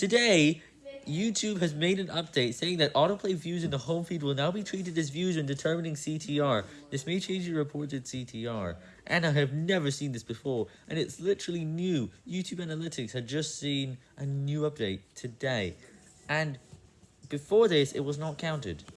Today, YouTube has made an update saying that autoplay views in the home feed will now be treated as views when determining CTR. This may change your reported CTR. And I have never seen this before, and it's literally new. YouTube Analytics had just seen a new update today. And before this, it was not counted.